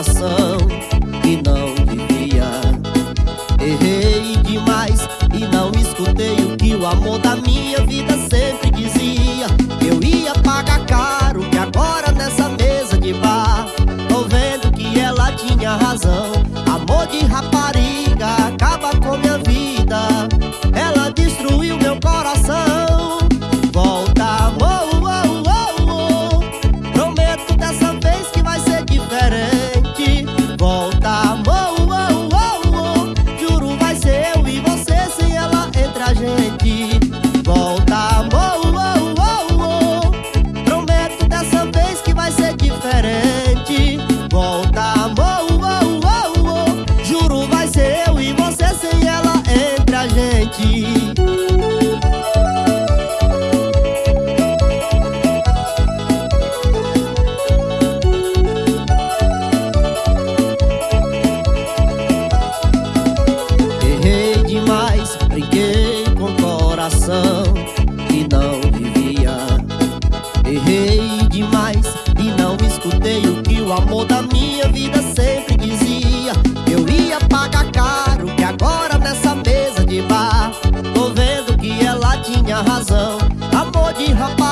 coração que não devia. Errei demais e não escutei o que o amor da minha vida sempre dizia. Eu ia pagar caro, que agora nessa mesa de bar Tô vendo que ela tinha razão 你好。